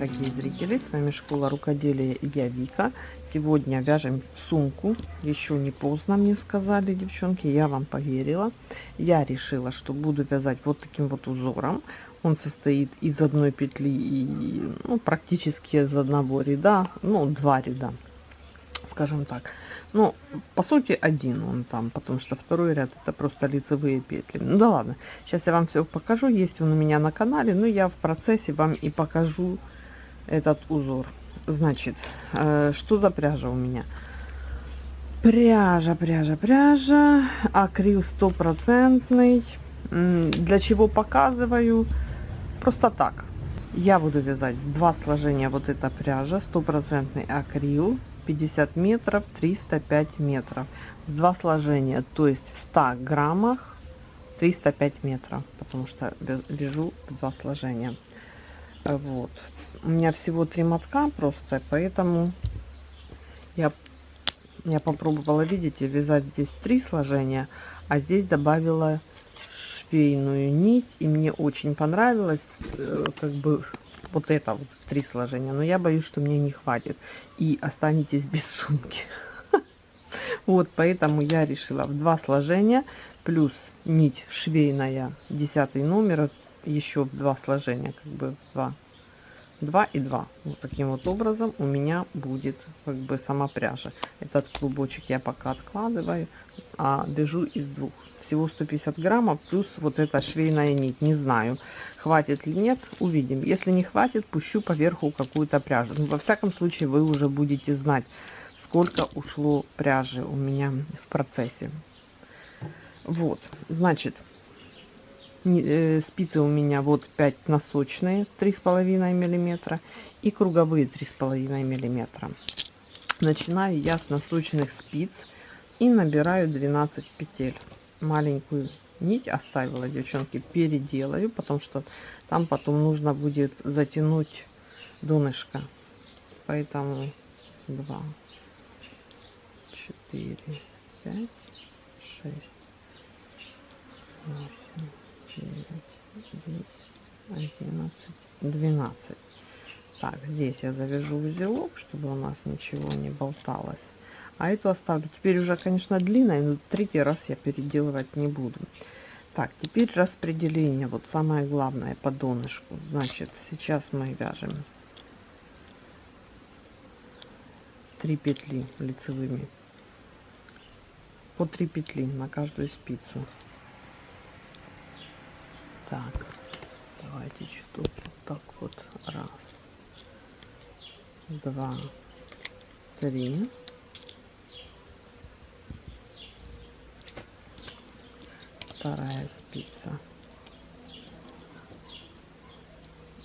дорогие зрители! С вами Школа Рукоделия и я Вика. Сегодня вяжем сумку. Еще не поздно, мне сказали девчонки. Я вам поверила. Я решила, что буду вязать вот таким вот узором. Он состоит из одной петли и ну, практически из одного ряда. Ну, два ряда, скажем так. Ну, по сути, один он там, потому что второй ряд это просто лицевые петли. Ну да ладно, сейчас я вам все покажу. Есть он у меня на канале, но я в процессе вам и покажу этот узор. Значит, э, что за пряжа у меня? Пряжа, пряжа, пряжа, акрил стопроцентный. Для чего показываю? Просто так. Я буду вязать два сложения вот эта пряжа, стопроцентный акрил 50 метров 305 метров два сложения то есть в 100 граммах 305 метров потому что вяжу два сложения вот у меня всего три мотка просто поэтому я я попробовала видите вязать здесь три сложения а здесь добавила швейную нить и мне очень понравилось э, как бы вот это вот три сложения но я боюсь что мне не хватит и останетесь без сумки. Вот поэтому я решила в два сложения плюс нить швейная 10 номер еще в два сложения как бы два 2 и 2 вот таким вот образом у меня будет как бы сама пряжа. Этот клубочек я пока откладываю а вяжу из двух. Всего 150 граммов плюс вот эта швейная нить. Не знаю хватит ли нет увидим. Если не хватит пущу поверху какую-то пряжу. Но, во всяком случае вы уже будете знать сколько ушло пряжи у меня в процессе. Вот значит спицы у меня вот 5 носочные три с половиной миллиметра и круговые три с половиной миллиметра начинаю я с носочных спиц и набираю 12 петель маленькую нить оставила, девчонки, переделаю, потому что там потом нужно будет затянуть донышко. Поэтому 2, 4, 5, 6, 8, 9, 10, 11, 12. Так, здесь я завяжу узелок, чтобы у нас ничего не болталось. А эту оставлю. Теперь уже конечно длинная но третий раз я переделывать не буду. Так теперь распределение. Вот самое главное по донышку значит сейчас мы вяжем 3 петли лицевыми. По 3 петли на каждую спицу так давайте что вот так вот. Раз. Два. Три. Вторая спица.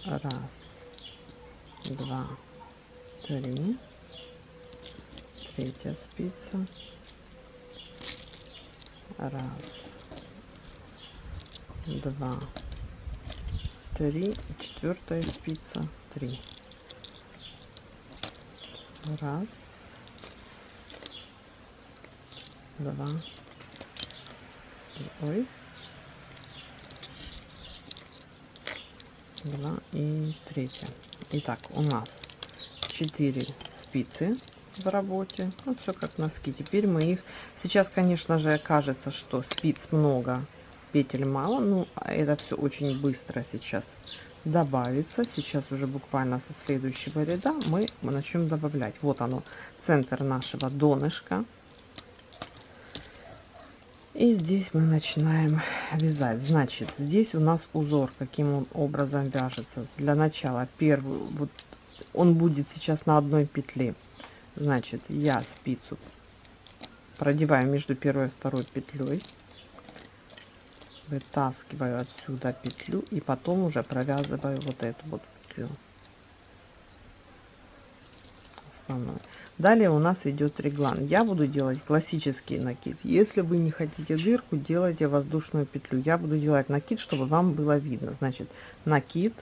Раз. Два. Три. Третья спица. Раз два. Три. Четвертая спица. Три. Раз. Два. Ой. Два и третья. Итак у нас 4 спицы в работе. Вот все как носки. Теперь мы их сейчас конечно же окажется что спиц много петель мало ну а это все очень быстро сейчас добавится. Сейчас уже буквально со следующего ряда мы начнем добавлять. Вот оно центр нашего донышка. И здесь мы начинаем вязать. Значит здесь у нас узор каким он образом вяжется. Для начала первый вот он будет сейчас на одной петле. Значит я спицу продеваю между первой и второй петлей вытаскиваю отсюда петлю и потом уже провязываю вот эту вот петлю. Основной далее у нас идет реглан. Я буду делать классический накид. Если вы не хотите дырку делайте воздушную петлю. Я буду делать накид чтобы вам было видно. Значит накид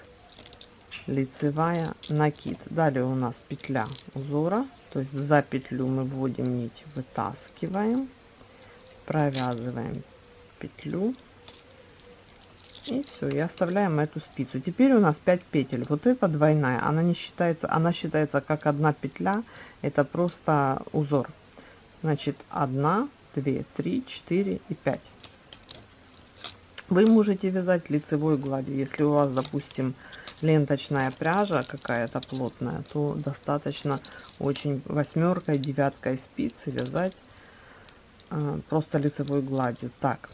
лицевая накид. Далее у нас петля узора. То есть за петлю мы вводим нить вытаскиваем провязываем петлю И все, и оставляем эту спицу. Теперь у нас 5 петель. Вот эта двойная, она не считается, она считается как одна петля. Это просто узор. Значит, 1, 2, 3, 4 и 5. Вы можете вязать лицевой гладью. Если у вас, допустим, ленточная пряжа какая-то плотная, то достаточно очень восьмеркой, девяткой спицы вязать э, просто лицевой гладью. Так,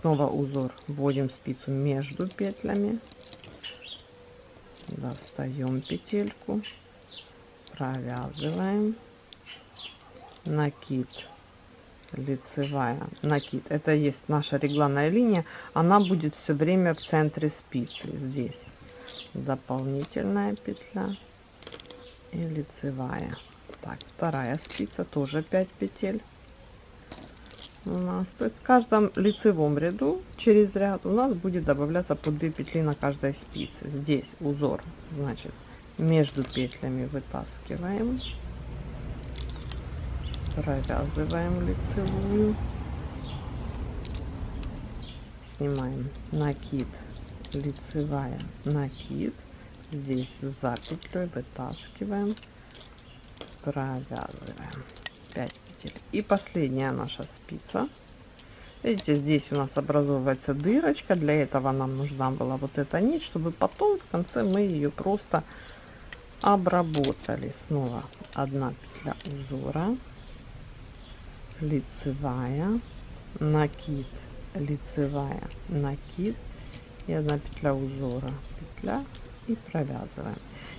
снова узор. Вводим спицу между петлями. Достаем петельку. Провязываем. Накид. Лицевая. Накид. Это есть наша регланная линия. Она будет все время в центре спицы. Здесь дополнительная петля и лицевая. Так вторая спица. Тоже 5 петель у нас. То есть в каждом лицевом ряду через ряд у нас будет добавляться по 2 петли на каждой спице. Здесь узор, значит, между петлями вытаскиваем, провязываем лицевую, снимаем накид, лицевая, накид, здесь за петлей вытаскиваем, провязываем 5 и последняя наша спица. Видите, здесь у нас образовывается дырочка. Для этого нам нужна была вот эта нить, чтобы потом в конце мы ее просто обработали. Снова одна петля узора, лицевая, накид, лицевая, накид и одна петля узора, петля и провязываем.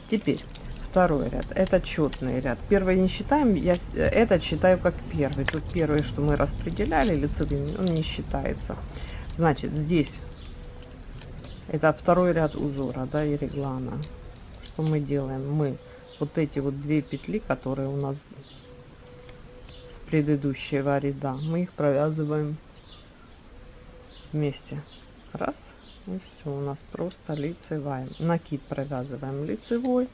Теперь второй ряд. Это четный ряд. Первый не считаем я этот считаю как первый. Тут первый что мы распределяли лицевыми он не считается. Значит здесь это второй ряд узора да и реглана. Что мы делаем? Мы вот эти вот две петли которые у нас с предыдущего ряда мы их провязываем вместе. Раз и все у нас просто лицевая. Накид провязываем лицевой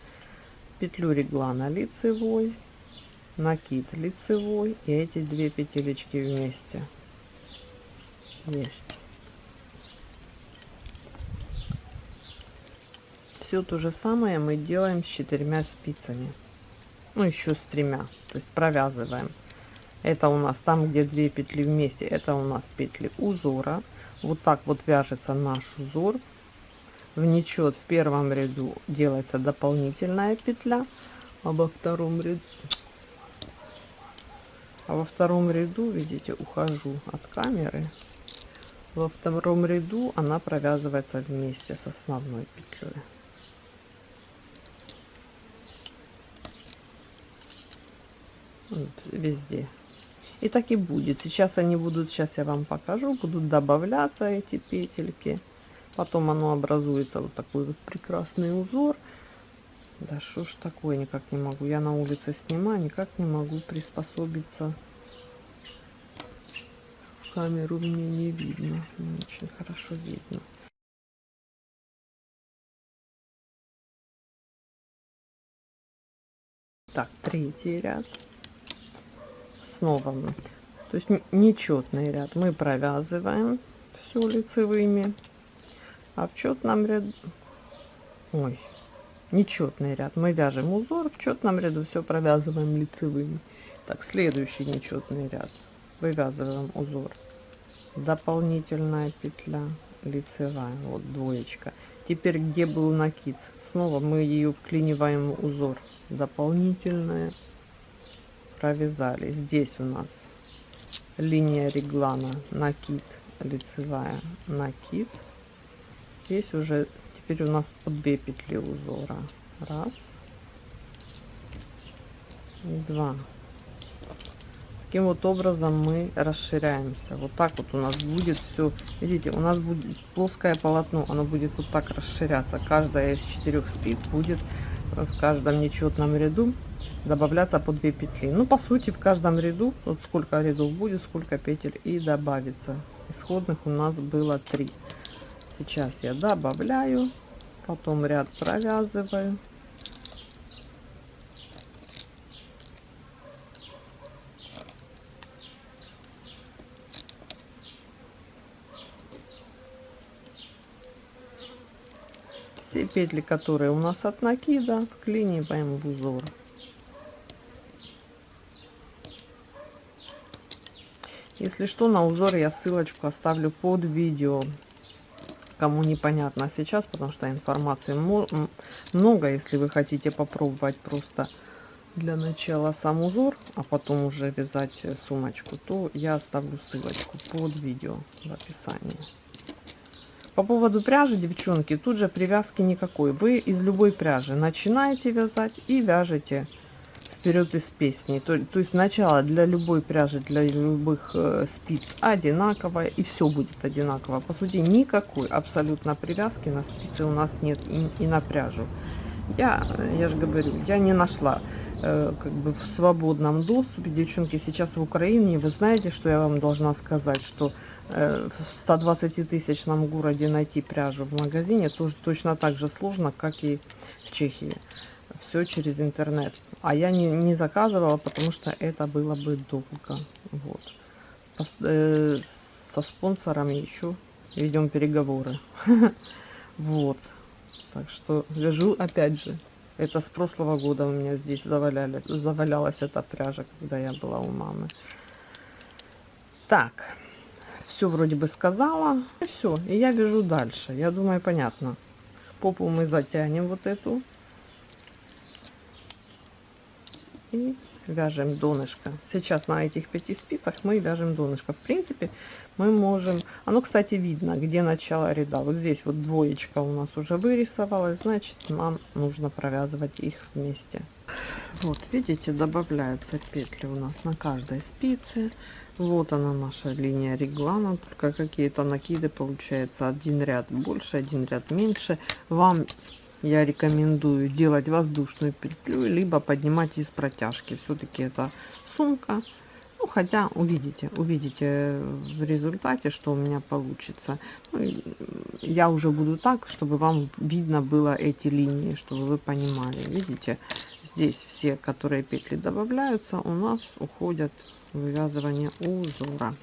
петлю реглана лицевой накид лицевой и эти две петелечки вместе. Есть. Все то же самое мы делаем с четырьмя спицами. Ну еще с тремя. То есть провязываем. Это у нас там где две петли вместе это у нас петли узора. Вот так вот вяжется наш узор в нечет в первом ряду делается дополнительная петля а во втором ряду а во втором ряду видите ухожу от камеры. Во втором ряду она провязывается вместе с основной петлей вот, везде. И так и будет. Сейчас они будут сейчас я вам покажу будут добавляться эти петельки потом оно образуется вот такой вот прекрасный узор. Да что ж такое никак не могу. Я на улице снимаю никак не могу приспособиться. Камеру мне не видно не очень хорошо видно. Так третий ряд. Снова то есть нечетный ряд. Мы провязываем все лицевыми а в четном ряду ой нечетный ряд. Мы вяжем узор в четном ряду все провязываем лицевыми. Так следующий нечетный ряд. Вывязываем узор. Дополнительная петля лицевая. Вот двоечка. Теперь где был накид? Снова мы ее вклиниваем в узор. Дополнительная провязали. Здесь у нас линия реглана накид лицевая накид здесь уже теперь у нас по 2 петли узора. Раз. Два. Таким вот образом мы расширяемся. Вот так вот у нас будет все видите у нас будет плоское полотно оно будет вот так расширяться. Каждая из четырех спиц будет в каждом нечетном ряду добавляться по 2 петли. Ну по сути в каждом ряду вот сколько рядов будет сколько петель и добавится. Исходных у нас было 3 сейчас я добавляю потом ряд провязываю все петли, которые у нас от накида, вклиниваем в узор. Если что, на узор я ссылочку оставлю под видео. Кому непонятно сейчас, потому что информации много. Если вы хотите попробовать просто для начала сам узор, а потом уже вязать сумочку, то я оставлю ссылочку под видео в описании. По поводу пряжи, девчонки, тут же привязки никакой. Вы из любой пряжи начинаете вязать и вяжете вперед из песни. То, то есть начало для любой пряжи, для любых э, спиц одинаковое и все будет одинаково. По сути, никакой абсолютно привязки на спицы у нас нет и, и на пряжу. Я, я же говорю, я не нашла э, как бы в свободном доступе. Девчонки, сейчас в Украине, вы знаете, что я вам должна сказать, что Э, в 120 тысячном городе найти пряжу в магазине тоже точно так же сложно, как и в Чехии. Все через интернет. А я не, не заказывала, потому что это было бы долго. Вот. Э, со спонсорами еще ведем переговоры. Вот. Так что вяжу опять же. Это с прошлого года у меня здесь заваляли, завалялась эта пряжа, когда я была у мамы. Так все вроде бы сказала. И все, и я вяжу дальше. Я думаю, понятно. Попу мы затянем вот эту. И вяжем донышко. Сейчас на этих пяти спицах мы вяжем донышко. В принципе, мы можем... Оно, кстати, видно, где начало ряда. Вот здесь вот двоечка у нас уже вырисовалась. Значит, нам нужно провязывать их вместе. Вот, видите, добавляются петли у нас на каждой спице. Вот она наша линия реглана, только какие-то накиды получается один ряд больше, один ряд меньше. Вам я рекомендую делать воздушную петлю, либо поднимать из протяжки. Все-таки это сумка. Ну, хотя увидите, увидите в результате, что у меня получится. Ну, я уже буду так, чтобы вам видно было эти линии, чтобы вы понимали. Видите, здесь все, которые петли добавляются, у нас уходят вывязывание узора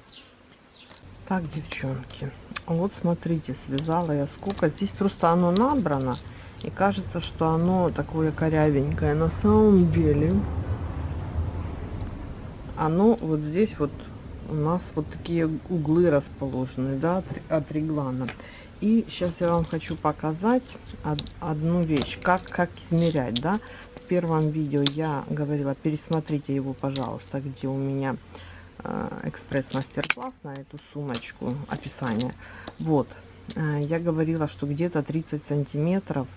так девчонки вот смотрите связала я сколько здесь просто оно набрано и кажется что оно такое корявенькое. На самом деле оно вот здесь вот у нас вот такие углы расположены да от, от реглана и сейчас я вам хочу показать одну вещь как как измерять да. Первом видео я говорила, пересмотрите его, пожалуйста, где у меня э, экспресс-мастер-класс на эту сумочку, описание. Вот, э, я говорила, что где-то 30 сантиметров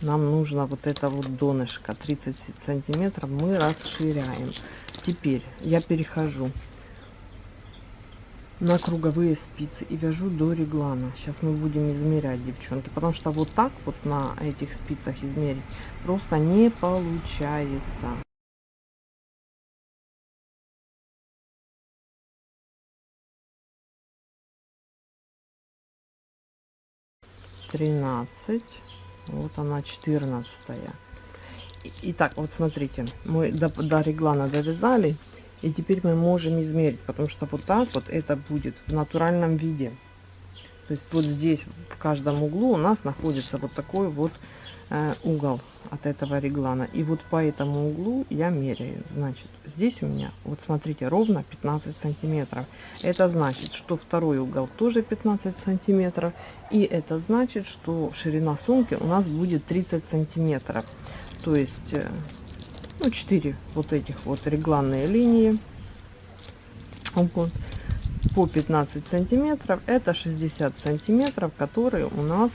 нам нужно вот это вот донышко, 30 сантиметров мы расширяем. Теперь я перехожу на круговые спицы и вяжу до реглана. Сейчас мы будем измерять, девчонки, потому что вот так вот на этих спицах измерить просто не получается. Тринадцать. Вот она, четырнадцатая. Итак, вот смотрите, мы до, до реглана довязали. И теперь мы можем измерить, потому что вот так вот это будет в натуральном виде. То есть вот здесь в каждом углу у нас находится вот такой вот угол от этого реглана. И вот по этому углу я меряю. Значит, здесь у меня, вот смотрите, ровно 15 сантиметров. Это значит, что второй угол тоже 15 сантиметров. И это значит, что ширина сумки у нас будет 30 сантиметров. То есть... Э, ну 4 вот этих вот регланные линии вот, по 15 сантиметров это 60 сантиметров которые у нас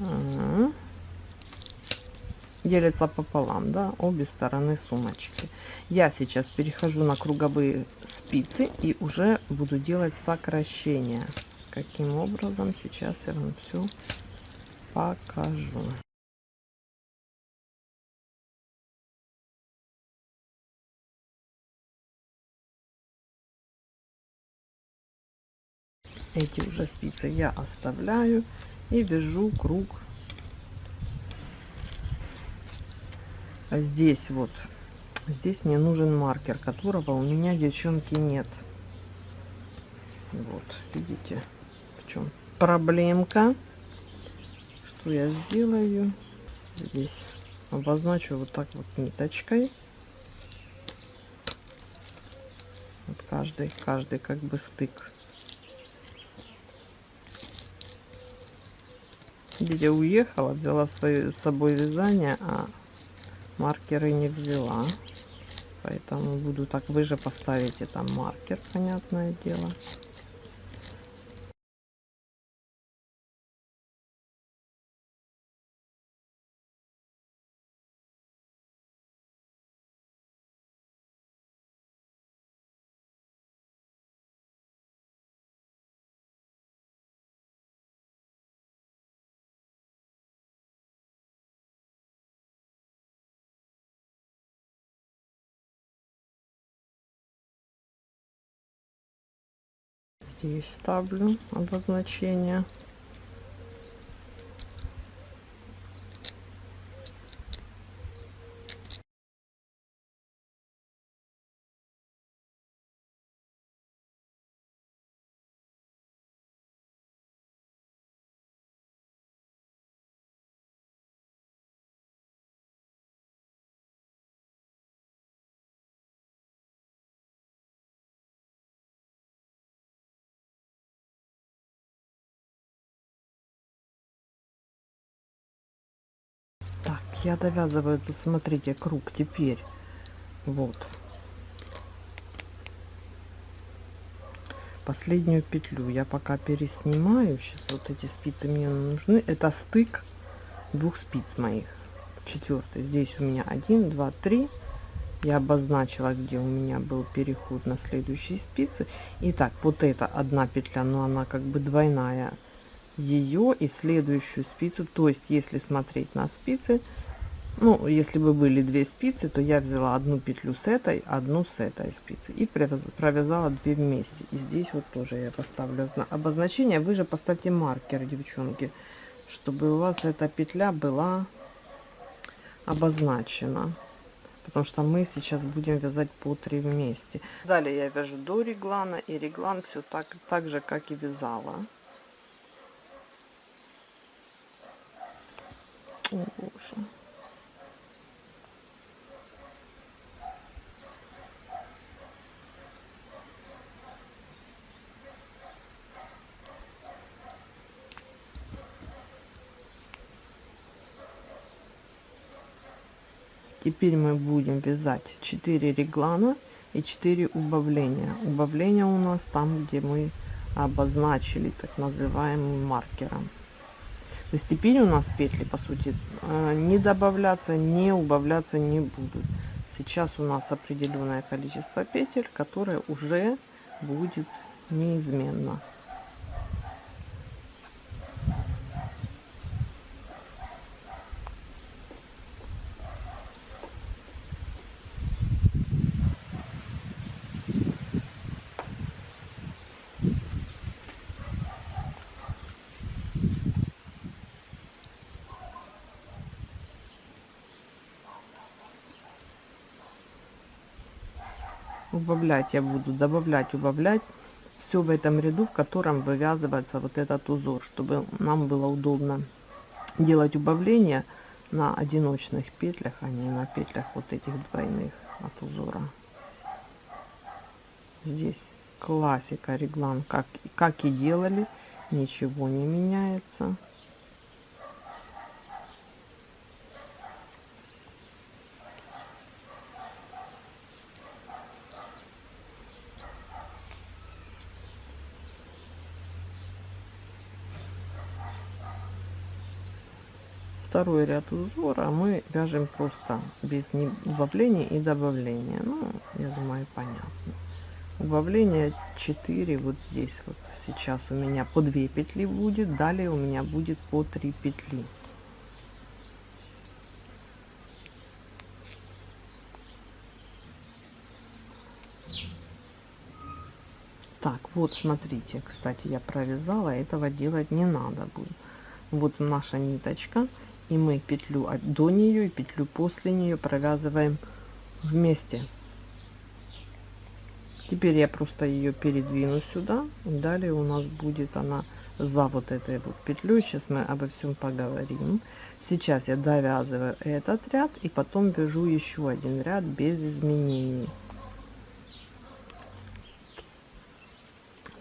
э, делятся пополам да обе стороны сумочки. Я сейчас перехожу на круговые спицы и уже буду делать сокращение каким образом сейчас я вам все покажу. Эти уже спицы я оставляю и вяжу круг здесь вот здесь мне нужен маркер которого у меня девчонки нет вот видите чем проблемка. Что я сделаю? Здесь обозначу вот так вот ниточкой. Вот каждый, каждый как бы стык. Видите, уехала, взяла свое, с собой вязание, а маркеры не взяла. Поэтому буду так, вы же поставите там маркер, понятное дело. Здесь ставлю обозначение. Я довязываю тут смотрите круг теперь. Вот. Последнюю петлю я пока переснимаю. Сейчас вот эти спицы мне нужны. Это стык двух спиц моих. Четвертый. Здесь у меня один два три. Я обозначила где у меня был переход на следующие спицы. Итак, вот это одна петля но она как бы двойная. Ее и следующую спицу. То есть если смотреть на спицы ну если бы были две спицы то я взяла одну петлю с этой одну с этой спицы и провязала две вместе. И здесь вот тоже я поставлю обозначение. Вы же поставьте маркер девчонки чтобы у вас эта петля была обозначена. Потому что мы сейчас будем вязать по 3 вместе. Далее я вяжу до реглана и реглан все так так же как и вязала Теперь мы будем вязать 4 реглана и 4 убавления. Убавления у нас там, где мы обозначили так называемым маркером. То есть теперь у нас петли, по сути, э, не добавляться, не убавляться не будут. Сейчас у нас определенное количество петель, которое уже будет неизменно. Убавлять я буду добавлять убавлять все в этом ряду в котором вывязывается вот этот узор чтобы нам было удобно делать убавление на одиночных петлях а не на петлях вот этих двойных от узора. Здесь классика реглан как как и делали ничего не меняется второй ряд узора мы вяжем просто без убавления и добавления. Ну я думаю понятно. Убавление 4 вот здесь вот. Сейчас у меня по 2 петли будет далее у меня будет по 3 петли. Так вот смотрите кстати я провязала этого делать не надо будет. Вот наша ниточка и мы петлю до нее и петлю после нее провязываем вместе теперь я просто ее передвину сюда и далее у нас будет она за вот этой вот петлей. Сейчас мы обо всем поговорим. Сейчас я довязываю этот ряд и потом вяжу еще один ряд без изменений.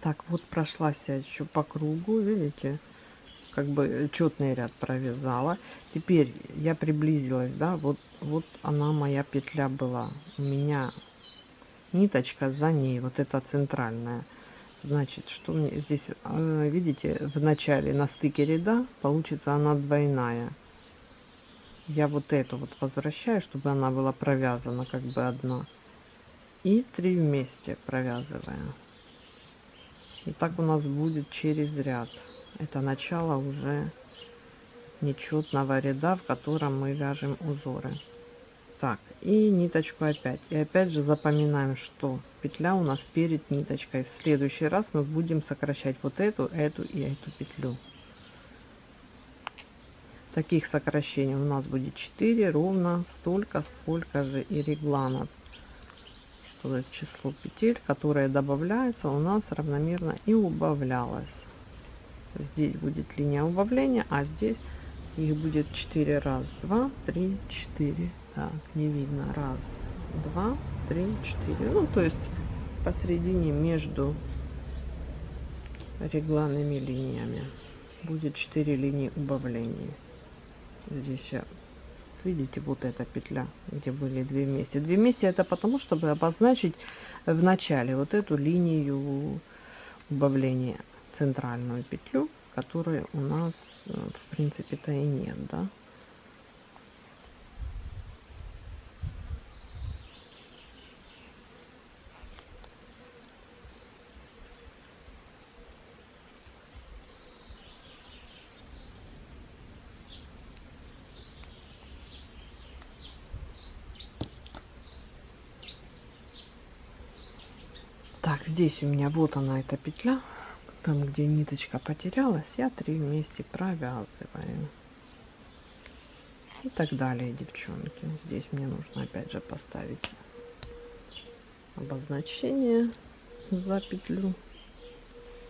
Так, вот прошлась я еще по кругу, видите, как бы четный ряд провязала. Теперь я приблизилась, да, вот, вот она моя петля была. У меня ниточка за ней, вот эта центральная. Значит, что мне здесь, э, видите, в начале на стыке ряда получится она двойная. Я вот эту вот возвращаю, чтобы она была провязана как бы одна. И три вместе провязываем. И так у нас будет через ряд. Это начало уже нечетного ряда, в котором мы вяжем узоры. Так, и ниточку опять. И опять же запоминаем, что петля у нас перед ниточкой. В следующий раз мы будем сокращать вот эту, эту и эту петлю. Таких сокращений у нас будет 4, ровно столько, сколько же и регланов. Что число петель, которые добавляются, у нас равномерно и убавлялось. Здесь будет линия убавления, а здесь их будет 4 раз, 2, 3, 4 так не видно. Раз два три четыре. Ну то есть посередине между регланными линиями будет 4 линии убавления. Здесь видите вот эта петля где были две вместе. Две вместе это потому чтобы обозначить в начале вот эту линию убавления центральную петлю которая у нас э, в принципе то и нет да Так, здесь у меня вот она эта петля. Там, где ниточка потерялась, я три вместе провязываю. И так далее, девчонки. Здесь мне нужно опять же поставить обозначение за петлю.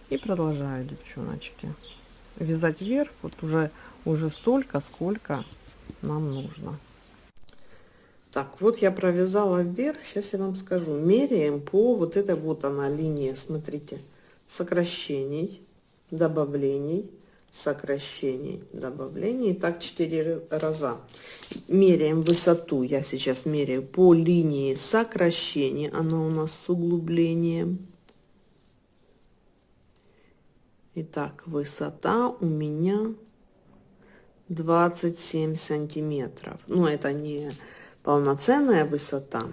И продолжаю, девчоночки, вязать вверх вот уже, уже столько, сколько нам нужно. Так, вот я провязала вверх, сейчас я вам скажу. Меряем по вот этой вот она линия, смотрите, сокращений, добавлений, сокращений, добавлений. Так 4 раза. Меряем высоту, я сейчас меряю по линии сокращения, она у нас с углублением. Итак, высота у меня 27 сантиметров. Ну, это не полноценная высота.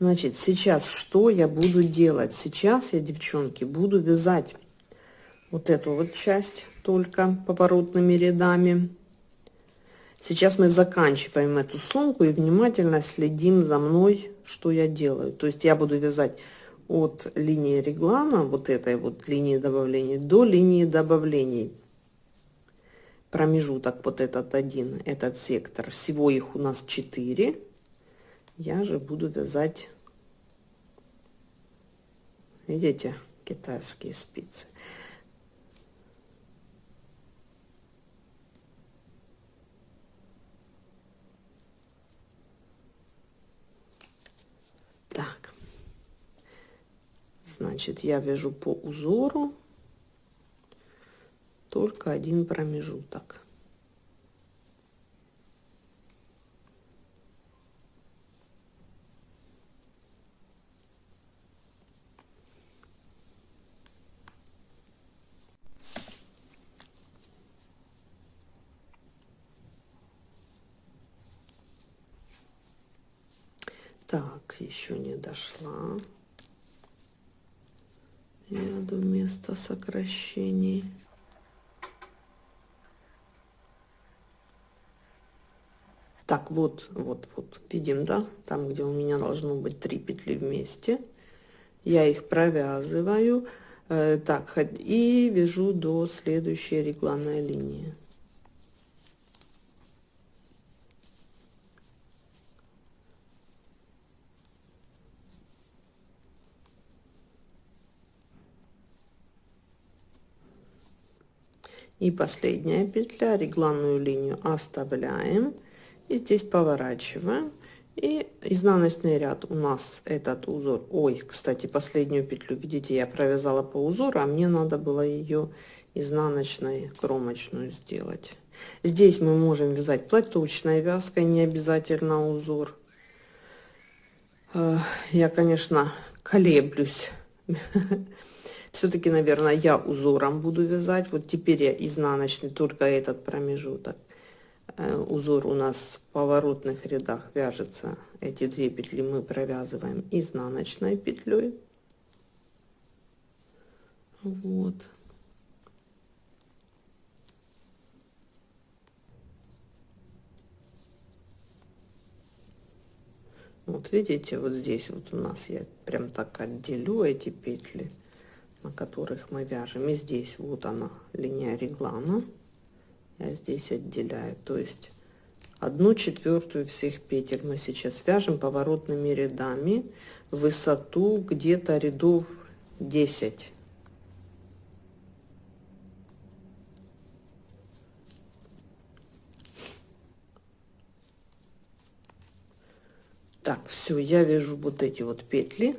Значит, сейчас что я буду делать? Сейчас я, девчонки, буду вязать вот эту вот часть только поворотными рядами. Сейчас мы заканчиваем эту сумку и внимательно следим за мной, что я делаю. То есть я буду вязать от линии реглана, вот этой вот линии добавления, до линии добавлений промежуток вот этот один, этот сектор. Всего их у нас 4. Я же буду вязать, видите, китайские спицы. Так, значит, я вяжу по узору только один промежуток. Так, еще не дошла. Я до места сокращений. Так, вот, вот, вот, видим, да, там, где у меня должно быть три петли вместе. Я их провязываю, э, так, и вяжу до следующей регланной линии. И последняя петля, регланную линию оставляем. И здесь поворачиваем. И изнаночный ряд у нас этот узор. Ой, кстати, последнюю петлю, видите, я провязала по узору, а мне надо было ее изнаночной кромочную сделать. Здесь мы можем вязать платочной вязкой, не обязательно узор. Э, я, конечно, колеблюсь. Все-таки, наверное, я узором буду вязать. Вот теперь я изнаночный, только этот промежуток. Э, узор у нас в поворотных рядах вяжется. Эти две петли мы провязываем изнаночной петлей. Вот. Вот видите, вот здесь вот у нас я прям так отделю эти петли, на которых мы вяжем. И здесь вот она, линия реглана. Я здесь отделяю. То есть одну четвертую всех петель мы сейчас вяжем поворотными рядами. Высоту где-то рядов 10. Так, все, я вяжу вот эти вот петли.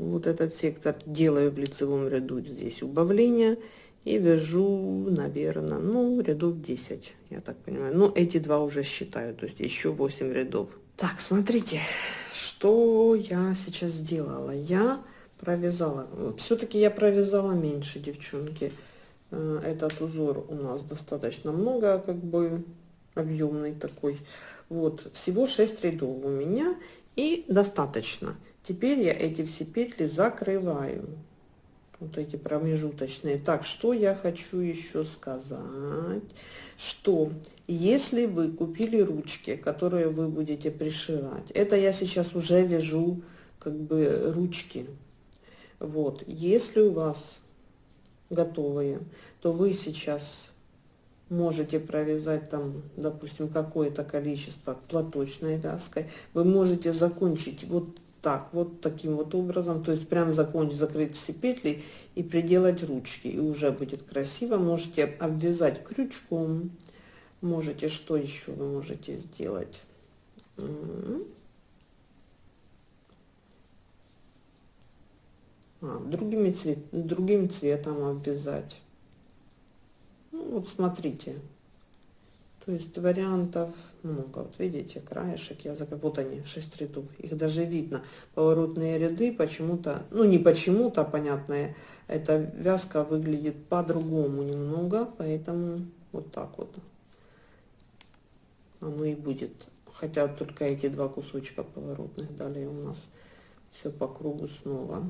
Вот этот сектор делаю в лицевом ряду здесь убавление и вяжу, наверное, ну, рядов 10, я так понимаю. Ну, эти два уже считаю, то есть еще 8 рядов. Так, смотрите, что я сейчас сделала. Я провязала, все-таки я провязала меньше, девчонки. Э, этот узор у нас достаточно много, как бы объемный такой. Вот, всего 6 рядов у меня и достаточно. Теперь я эти все петли закрываю. Вот эти промежуточные. Так, что я хочу еще сказать? Что если вы купили ручки, которые вы будете пришивать, это я сейчас уже вяжу как бы ручки. Вот, если у вас готовые, то вы сейчас можете провязать там, допустим, какое-то количество платочной вязкой. Вы можете закончить вот так, вот таким вот образом, то есть прям закончить, закрыть все петли и приделать ручки, и уже будет красиво. Можете обвязать крючком, можете, что еще вы можете сделать? А, другими цвет, другим цветом обвязать. Ну, вот смотрите. То есть вариантов много. Вот видите, краешек я закрыл. Вот они, 6 рядов. Их даже видно. Поворотные ряды почему-то, ну не почему-то, понятно, эта вязка выглядит по-другому немного. Поэтому вот так вот оно и будет. Хотя только эти два кусочка поворотных далее у нас все по кругу снова.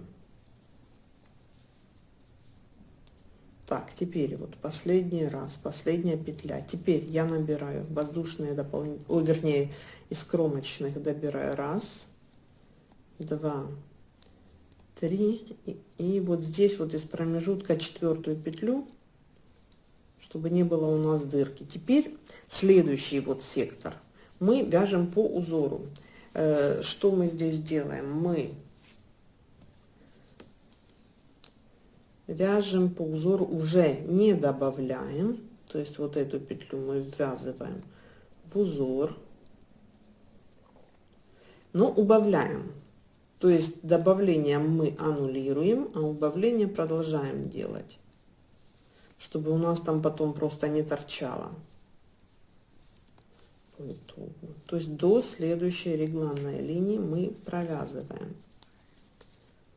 Так, теперь вот последний раз, последняя петля. Теперь я набираю воздушные дополнительные, о, вернее, из кромочных добираю раз, два, три. И, и вот здесь вот из промежутка четвертую петлю, чтобы не было у нас дырки. Теперь следующий вот сектор мы вяжем по узору. Э, что мы здесь делаем? Мы вяжем по узору уже не добавляем. То есть вот эту петлю мы ввязываем в узор. Но убавляем. То есть добавление мы аннулируем а убавление продолжаем делать чтобы у нас там потом просто не торчало. То есть до следующей регланной линии мы провязываем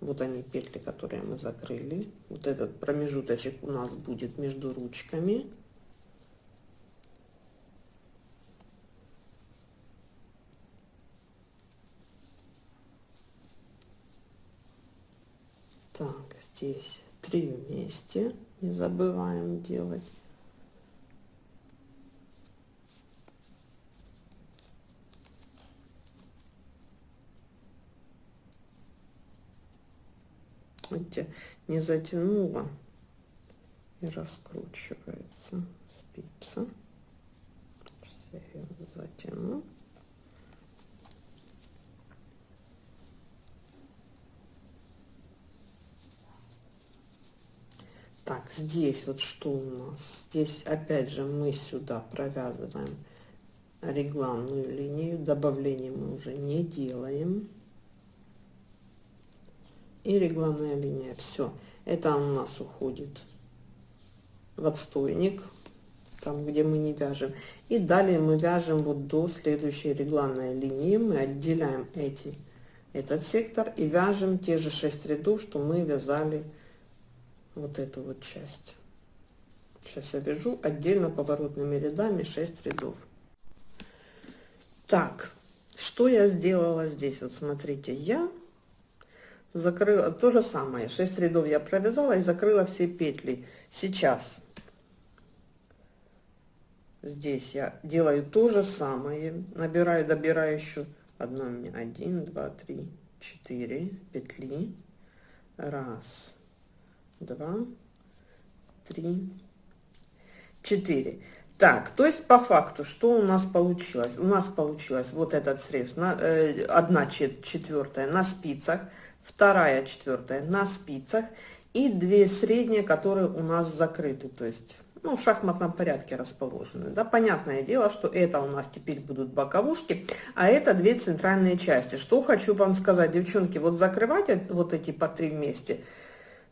вот они петли которые мы закрыли. Вот этот промежуточек у нас будет между ручками. Так здесь три вместе. Не забываем делать видите, не затянула и раскручивается спица. Сейчас я ее затяну. Так, здесь вот что у нас? Здесь опять же мы сюда провязываем регланную линию. Добавление мы уже не делаем. И регланная линия. Все. Это у нас уходит в отстойник, там где мы не вяжем. И далее мы вяжем вот до следующей регланной линии. Мы отделяем эти, этот сектор и вяжем те же 6 рядов, что мы вязали вот эту вот часть. Сейчас я вяжу отдельно поворотными рядами 6 рядов. Так, что я сделала здесь? Вот смотрите, я закрыла то же самое. 6 рядов я провязала и закрыла все петли. Сейчас. Здесь я делаю то же самое. Набираю добираю еще одно мне. Один два три четыре петли. Раз два три четыре. Так то есть по факту что у нас получилось? У нас получилось вот этот срез на э, одна четвертая на спицах вторая четвертая на спицах и две средние которые у нас закрыты то есть ну, в шахматном порядке расположены. Да, понятное дело, что это у нас теперь будут боковушки, а это две центральные части. Что хочу вам сказать, девчонки, вот закрывать вот эти по три вместе,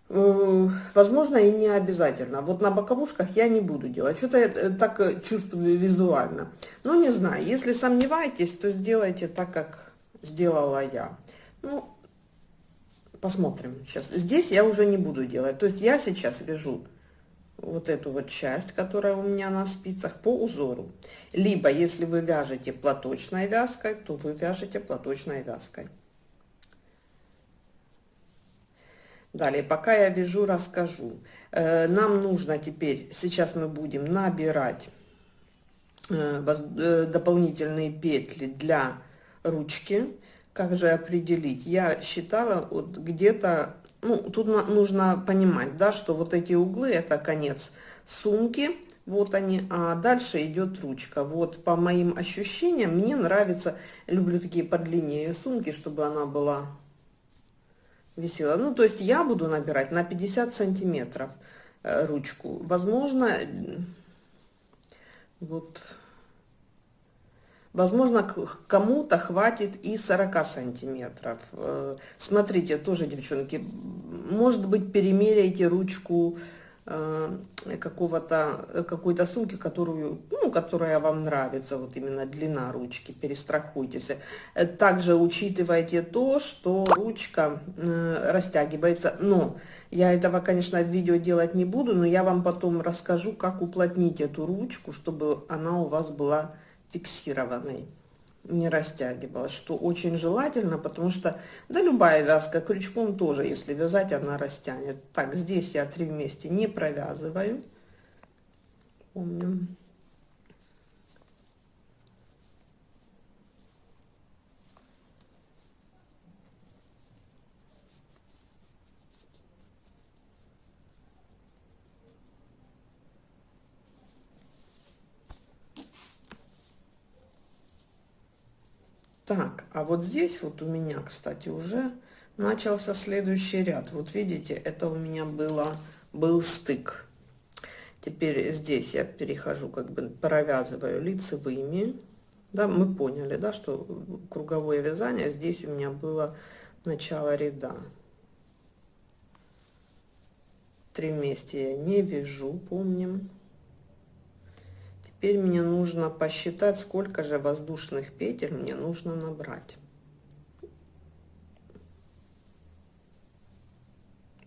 э, возможно, и не обязательно. Вот на боковушках я не буду делать. Что-то я э, так э, чувствую визуально. Ну, не знаю, если сомневаетесь, то сделайте так, как сделала я. Ну, посмотрим сейчас. Здесь я уже не буду делать. То есть я сейчас вяжу вот эту вот часть, которая у меня на спицах, по узору. Либо, если вы вяжете платочной вязкой, то вы вяжете платочной вязкой. Далее, пока я вяжу, расскажу. Э, нам нужно теперь, сейчас мы будем набирать э, э, дополнительные петли для ручки. Как же определить? Я считала вот где-то ну, тут нужно понимать, да, что вот эти углы это конец сумки, вот они, а дальше идет ручка. Вот по моим ощущениям, мне нравится, люблю такие подлиннее сумки, чтобы она была висела. Ну, то есть я буду набирать на 50 сантиметров э, ручку. Возможно, вот Возможно, кому-то хватит и 40 сантиметров. Э, смотрите, тоже, девчонки, может быть, перемеряйте ручку э, какого-то какой-то сумки, которую, ну, которая вам нравится, вот именно длина ручки, перестрахуйтесь. Э, также учитывайте то, что ручка растягивается, но я этого, конечно, в видео делать не буду, но я вам потом расскажу, как уплотнить эту ручку, чтобы она у вас была фиксированной не растягивалась, что очень желательно, потому что, да, любая вязка крючком тоже, если вязать, она растянет. Так, здесь я три вместе не провязываю. Помню. Так, а вот здесь вот у меня, кстати, уже начался следующий ряд. Вот видите, это у меня было, был стык. Теперь здесь я перехожу, как бы провязываю лицевыми. Да, мы поняли, да, что круговое вязание здесь у меня было начало ряда. Три вместе я не вяжу, помним. Теперь мне нужно посчитать, сколько же воздушных петель мне нужно набрать.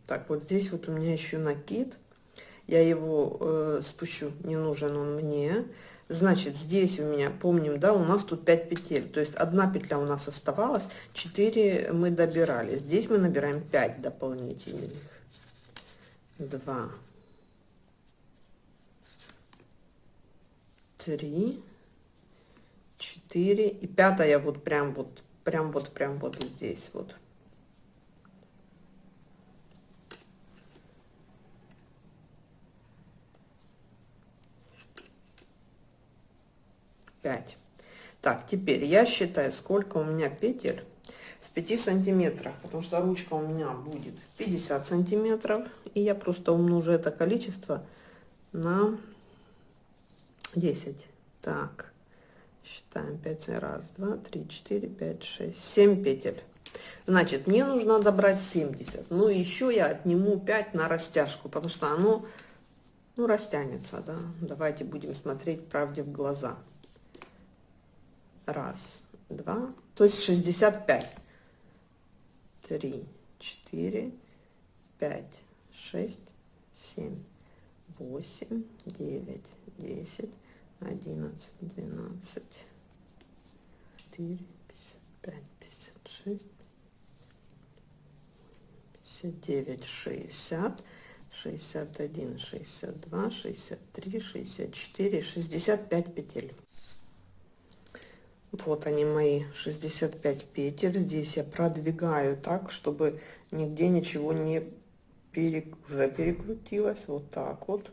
Так, вот здесь вот у меня еще накид. Я его э, спущу, не нужен он мне. Значит, здесь у меня, помним, да, у нас тут 5 петель. То есть одна петля у нас оставалась, 4 мы добирали. Здесь мы набираем 5 дополнительных. 2, три, четыре и пятая вот прям вот, прям вот, прям вот здесь вот. Пять. Так, теперь я считаю, сколько у меня петель в 5 сантиметрах, потому что ручка у меня будет 50 сантиметров, и я просто умножу это количество на 10. Так, считаем 5, раз, два, три, четыре, пять, шесть, семь петель. Значит, мне нужно добрать 70. Ну, еще я отниму 5 на растяжку, потому что оно, ну, растянется, да. Давайте будем смотреть правде в глаза. Раз, два, то есть 65. Три, четыре, пять, шесть, семь, восемь, девять, десять, одиннадцать, двенадцать, четыре, пятьдесят пять, пятьдесят шесть, 59, 60, 61, 62, 63, 64, 65 петель. Вот они мои 65 петель. Здесь я продвигаю так, чтобы нигде ничего не пере... уже перекрутилось. Вот так вот,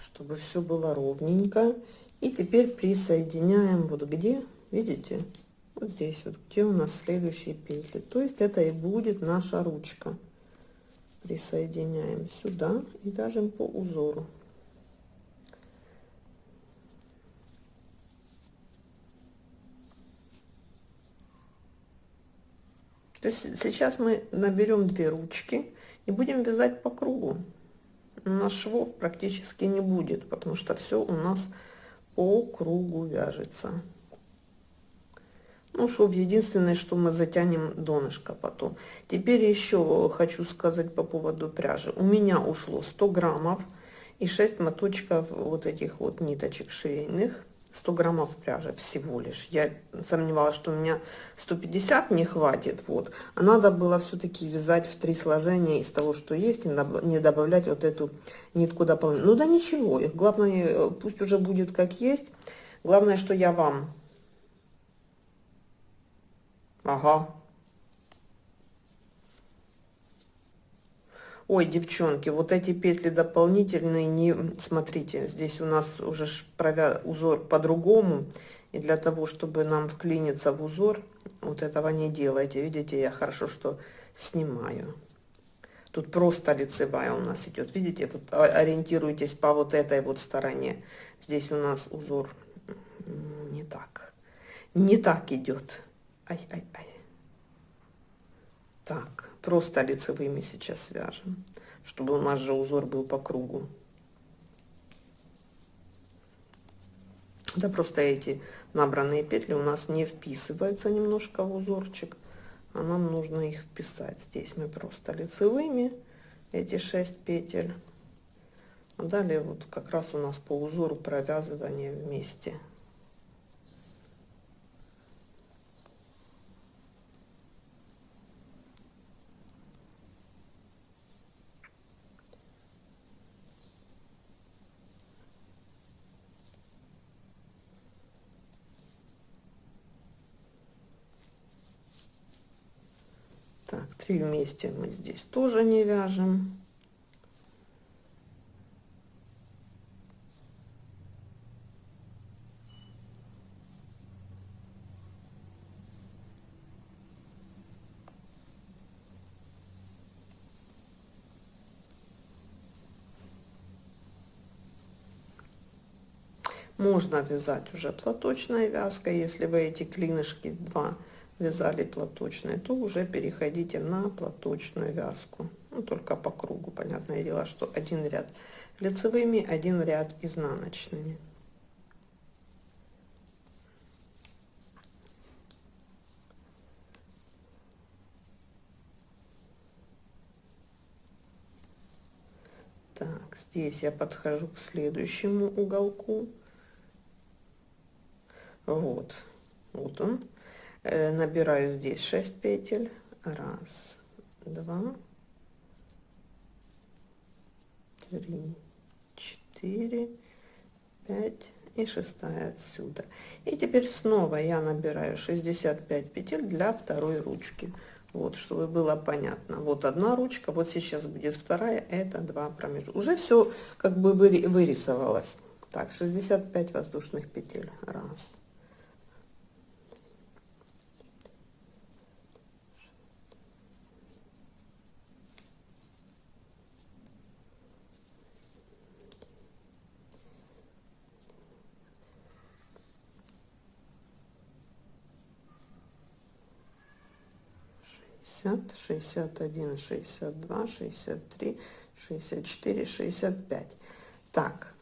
чтобы все было ровненько. И теперь присоединяем вот где, видите, вот здесь вот, где у нас следующие петли. То есть это и будет наша ручка присоединяем сюда и вяжем по узору. То есть сейчас мы наберем две ручки и будем вязать по кругу. У нас швов практически не будет, потому что все у нас по кругу вяжется. Ну, шов единственное, что мы затянем донышко потом. Теперь еще хочу сказать по поводу пряжи. У меня ушло 100 граммов и 6 моточков вот этих вот ниточек швейных. 100 граммов пряжи всего лишь. Я сомневалась, что у меня 150 не хватит. Вот. А надо было все-таки вязать в три сложения из того, что есть, и не добавлять вот эту нитку дополнительно. Ну да ничего, главное, э, пусть уже будет как есть. Главное, что я вам Ага. Ой, девчонки, вот эти петли дополнительные, не смотрите, здесь у нас уже провя... узор по-другому. И для того, чтобы нам вклиниться в узор, вот этого не делайте. Видите, я хорошо, что снимаю. Тут просто лицевая у нас идет. Видите, вот ориентируйтесь по вот этой вот стороне. Здесь у нас узор не так. Не так идет. Ай, ай, ай. Так, просто лицевыми сейчас свяжем, чтобы у нас же узор был по кругу. Да просто эти набранные петли у нас не вписываются немножко в узорчик, а нам нужно их вписать. Здесь мы просто лицевыми эти 6 петель. А далее вот как раз у нас по узору провязывания вместе. Так, три вместе мы здесь тоже не вяжем. Можно вязать уже платочной вязкой, если вы эти клинышки два вязали платочные, то уже переходите на платочную вязку. Ну, только по кругу, понятное дело, что один ряд лицевыми, один ряд изнаночными. Так, здесь я подхожу к следующему уголку. Вот, вот он. Э, набираю здесь 6 петель. Раз два три четыре пять. И шестая отсюда. И теперь снова я набираю 65 петель для второй ручки. Вот чтобы было понятно. Вот одна ручка вот сейчас будет вторая это два промежутка уже все как бы вырисовалось. Так 65 воздушных петель. Раз 60, 61, 62, 63, 64, 65. Так,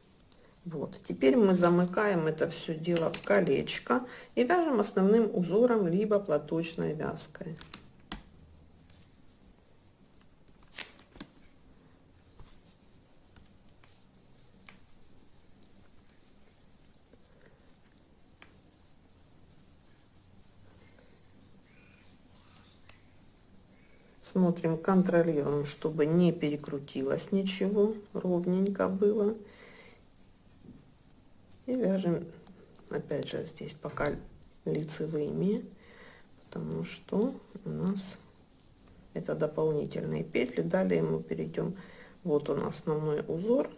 вот. Теперь мы замыкаем это все дело в колечко и вяжем основным узором, либо платочной вязкой. Смотрим, контролируем, чтобы не перекрутилось ничего, ровненько было. И вяжем, опять же, здесь пока лицевыми, потому что у нас это дополнительные петли. Далее мы перейдем, вот он основной узор,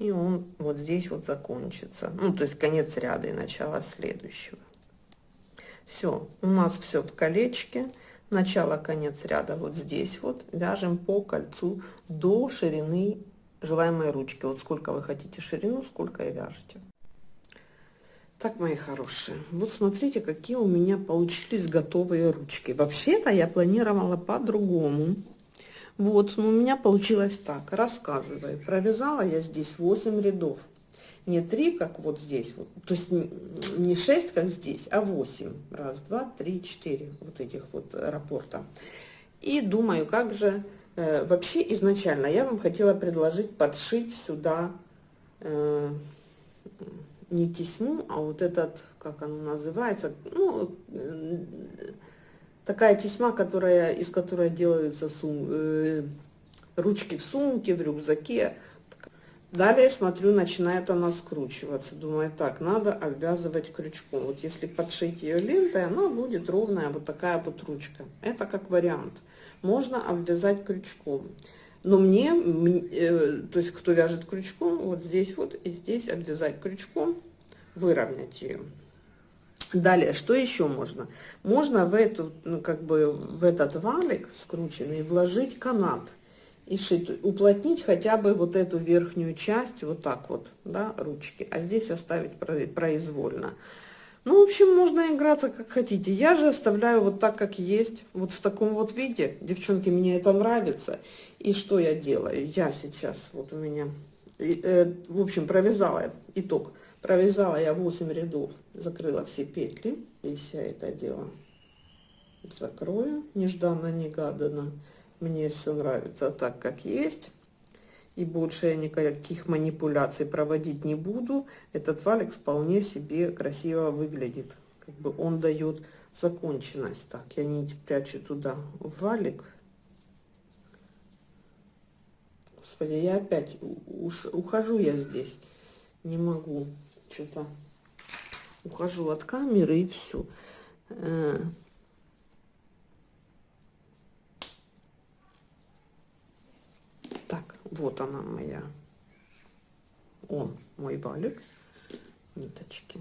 и он вот здесь вот закончится. Ну, то есть конец ряда и начало следующего. Все, у нас все в колечке начало конец ряда вот здесь вот. Вяжем по кольцу до ширины желаемой ручки. Вот сколько вы хотите ширину сколько и вяжете. Так мои хорошие вот смотрите какие у меня получились готовые ручки. Вообще-то я планировала по-другому. Вот но у меня получилось так. Рассказываю. Провязала я здесь 8 рядов не 3, как вот здесь, вот, то есть не 6, как здесь, а 8. Раз, два, три, четыре вот этих вот рапорта. И думаю, как же, э, вообще изначально я вам хотела предложить подшить сюда э, не тесьму, а вот этот, как оно называется, ну, э, такая тесьма, которая, из которой делаются сум, э, ручки в сумке, в рюкзаке, Далее смотрю, начинает она скручиваться. Думаю, так, надо обвязывать крючком. Вот если подшить ее лентой, она будет ровная, вот такая вот ручка. Это как вариант. Можно обвязать крючком. Но мне, э, то есть кто вяжет крючком, вот здесь вот и здесь обвязать крючком, выровнять ее. Далее, что еще можно? Можно в эту, ну, как бы в этот валик скрученный вложить канат и шить, уплотнить хотя бы вот эту верхнюю часть, вот так вот, да, ручки, а здесь оставить произвольно. Ну, в общем, можно играться как хотите. Я же оставляю вот так, как есть, вот в таком вот виде. Девчонки, мне это нравится. И что я делаю? Я сейчас, вот у меня, э, в общем, провязала, итог, провязала я 8 рядов, закрыла все петли. Здесь я это дело закрою, нежданно-негаданно. Мне все нравится так, как есть. И больше я никаких манипуляций проводить не буду. Этот валик вполне себе красиво выглядит. Как бы он дает законченность. Так, я нить прячу туда в валик. Господи, я опять уж ухожу я здесь. Не могу. Что-то ухожу от камеры и все. Э, Вот она моя. Он мой валик. Ниточки.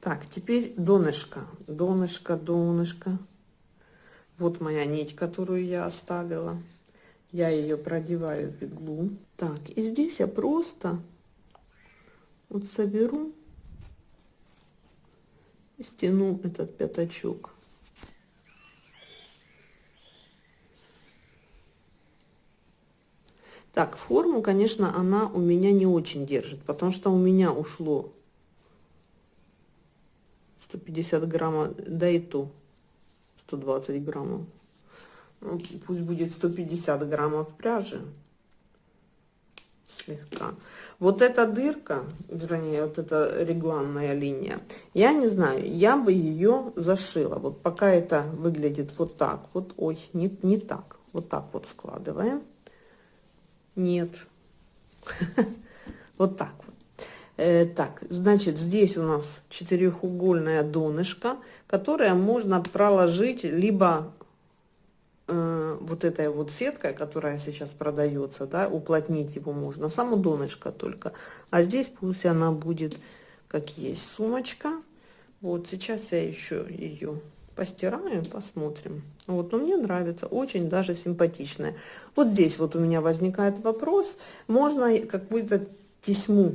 Так, теперь донышко. Донышко, донышко. Вот моя нить, которую я оставила. Я ее продеваю в иглу. Так, и здесь я просто вот соберу стяну этот пятачок. Так, форму, конечно, она у меня не очень держит, потому что у меня ушло 150 граммов, да и то 120 граммов. Ну, пусть будет 150 граммов пряжи слегка. Вот эта дырка, вернее, вот эта регланная линия, я не знаю, я бы ее зашила. Вот пока это выглядит вот так вот, ой, не, не так, вот так вот складываем. Нет, вот так вот. Э, так, значит, здесь у нас четырехугольная донышко, которое можно проложить либо э, вот этой вот сеткой, которая сейчас продается, да, уплотнить его можно, само донышко только. А здесь пусть она будет как есть сумочка. Вот сейчас я еще ее постираем, посмотрим. Вот, но мне нравится, очень даже симпатичная. Вот здесь вот у меня возникает вопрос, можно какую-то тесьму,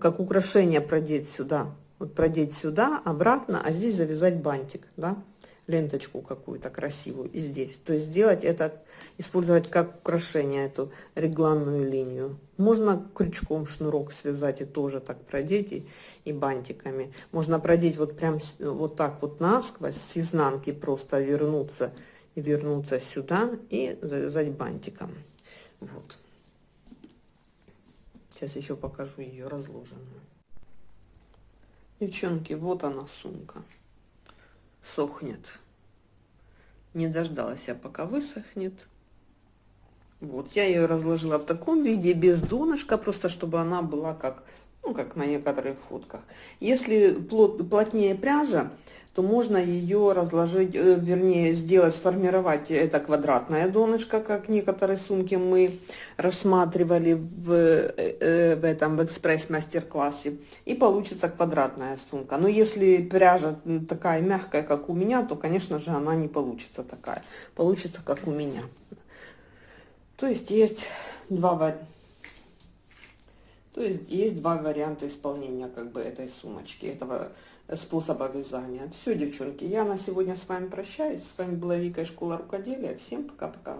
как украшение продеть сюда. Вот продеть сюда, обратно, а здесь завязать бантик, да, ленточку какую-то красивую и здесь. То есть сделать это, использовать как украшение эту регланную линию. Можно крючком шнурок связать и тоже так продеть и, и бантиками. Можно продеть вот прям вот так вот насквозь, с изнанки просто вернуться и вернуться сюда и завязать бантиком. Вот. Сейчас еще покажу ее разложенную. Девчонки, вот она сумка. Сохнет. Не дождалась я, пока высохнет. Вот, я ее разложила в таком виде, без донышка, просто чтобы она была как, ну, как на некоторых фотках. Если плот, плотнее пряжа, то можно ее разложить, э, вернее, сделать, сформировать это квадратное донышко, как некоторые сумки мы рассматривали в, э, э, в этом, в экспресс-мастер-классе, и получится квадратная сумка. Но если пряжа такая мягкая, как у меня, то, конечно же, она не получится такая. Получится, как у меня. То есть есть два варианта. То есть есть два варианта исполнения как бы этой сумочки, этого способа вязания. Все, девчонки, я на сегодня с вами прощаюсь. С вами была Вика из школы рукоделия. Всем пока-пока.